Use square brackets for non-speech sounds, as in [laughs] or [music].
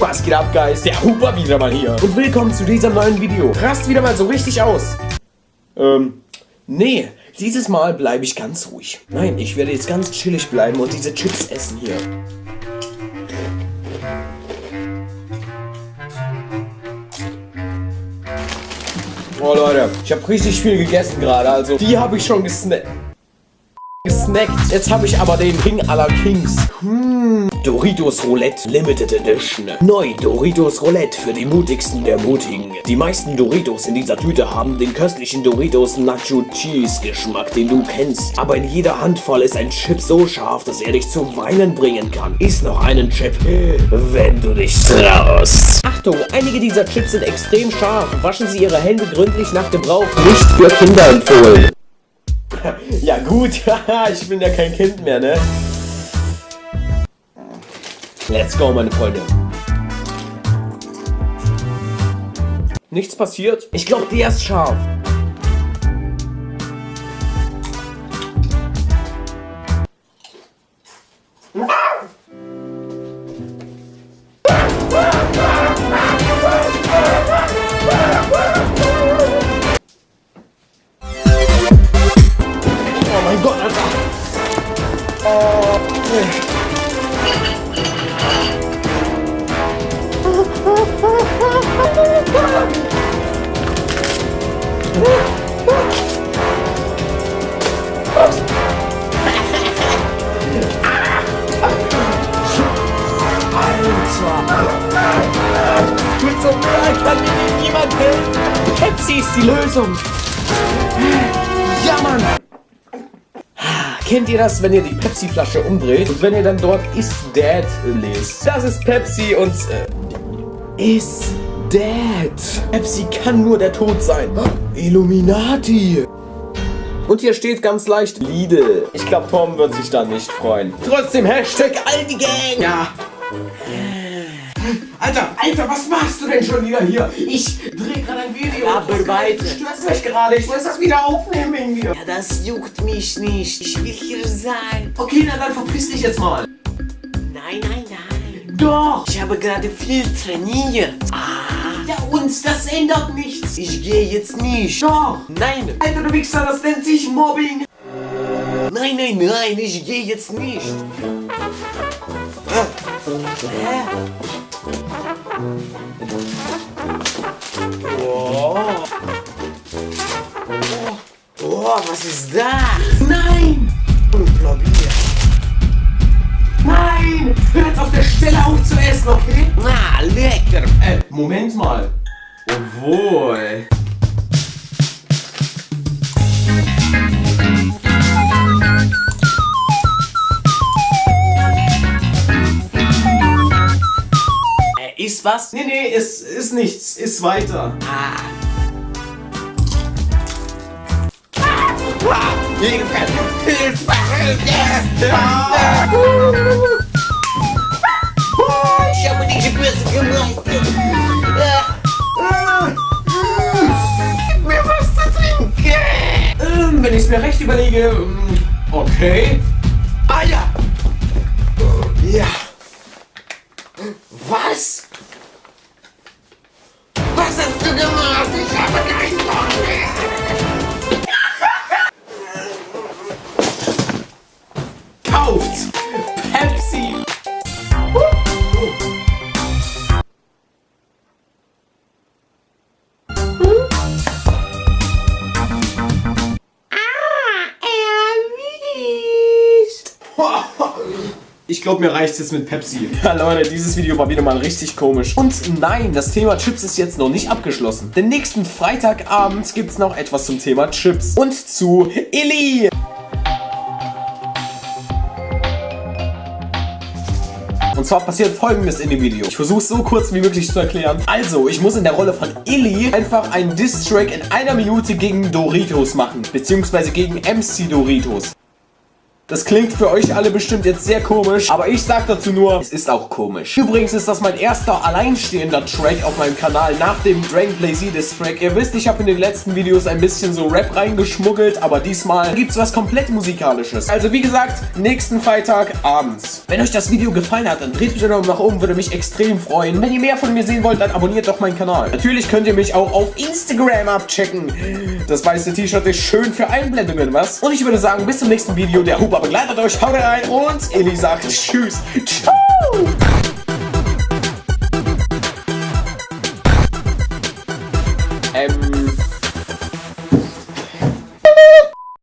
Was geht ab, Guys? Der Huber wieder mal hier. Und willkommen zu diesem neuen Video. Rast wieder mal so richtig aus. Ähm, nee. Dieses Mal bleibe ich ganz ruhig. Nein, ich werde jetzt ganz chillig bleiben und diese Chips essen hier. Oh Leute, ich habe richtig viel gegessen gerade, also die habe ich schon gesnackt gesnackt. Jetzt habe ich aber den King aller Kings. Hm. Doritos Roulette Limited Edition. Neu Doritos Roulette für die mutigsten der Mutigen. Die meisten Doritos in dieser Tüte haben den köstlichen Doritos Nacho Cheese Geschmack, den du kennst. Aber in jeder Handvoll ist ein Chip so scharf, dass er dich zum Weinen bringen kann. Iss noch einen Chip, wenn du dich traust. Achtung, einige dieser Chips sind extrem scharf. Waschen Sie Ihre Hände gründlich nach Gebrauch. Nicht für Kinder empfohlen. [laughs] ja gut, [laughs] ich bin ja kein Kind mehr, ne? Let's go, meine Freunde. Nichts passiert? Ich glaube, der ist scharf. Pepsi ist die Lösung. Ja, Mann. Kennt ihr das, wenn ihr die Pepsi-Flasche umdreht und wenn ihr dann dort Is Dead lest? Das ist Pepsi und... Äh, is Dead. Pepsi kann nur der Tod sein. Illuminati. Und hier steht ganz leicht Lidl. Ich glaube, Tom wird sich da nicht freuen. Trotzdem Hashtag Aldi Gang. Ja. Alter, Alter, was machst du denn schon wieder hier? Ich drehe gerade ein Video. Aber weiter. Du störst mich gerade. Ich muss das wieder aufnehmen wegen mir. Ja, das juckt mich nicht. Ich will hier sein. Okay, na dann verpiss dich jetzt mal. Nein, nein, nein. Doch. Ich habe gerade viel trainiert. Ah. Ja, uns, das ändert nichts. Ich gehe jetzt nicht. Doch. Nein. Alter, du Wichser, das nennt sich Mobbing. Nein, nein, nein, ich gehe jetzt nicht. Hä? Oh. Oh. oh, was ist das? Nein. Unglaublich. Nein. Hör jetzt auf der Stelle auf zu essen, okay? Ah, lecker. Äh, Moment mal. Obwohl. Ist was? Nee, nee, es ist nichts. Ist weiter. Ah. Ah, Hilfe! Hilfe! Hilfe! Ich habe dich böse gemacht. Gib mir was zu trinken. Ähm, wenn ich es mir recht überlege, ähm, okay. Ich glaube, mir reicht jetzt mit Pepsi. [laughs] Ja, Leute, dieses Video war wieder mal richtig komisch. Und nein, das Thema Chips ist jetzt noch nicht abgeschlossen. Denn nächsten Freitagabend gibt es noch etwas zum Thema Chips. Und zu Illy. Und zwar passiert folgendes in dem Video. Ich versuche es so kurz wie möglich zu erklären. Also, ich muss in der Rolle von Illy einfach einen Diss-Track in einer Minute gegen Doritos machen. Beziehungsweise gegen MC Doritos. Das klingt für euch alle bestimmt jetzt sehr komisch, aber ich sag dazu nur, es ist auch komisch. Übrigens ist das mein erster alleinstehender Track auf meinem Kanal nach dem Dragon Blaze This Track. Ihr wisst, ich habe in den letzten Videos ein bisschen so Rap reingeschmuggelt, aber diesmal gibt's was komplett musikalisches. Also wie gesagt, nächsten Freitag abends. Wenn euch das Video gefallen hat, dann dreht bitte noch nach oben, würde mich extrem freuen. Wenn ihr mehr von mir sehen wollt, dann abonniert doch meinen Kanal. Natürlich könnt ihr mich auch auf Instagram abchecken. Das weiße T-Shirt ist schön für Einblendungen, was? Und ich würde sagen, bis zum nächsten Video. Der Huber begleitet euch. Haut rein und Eli sagt Tschüss. Ciao.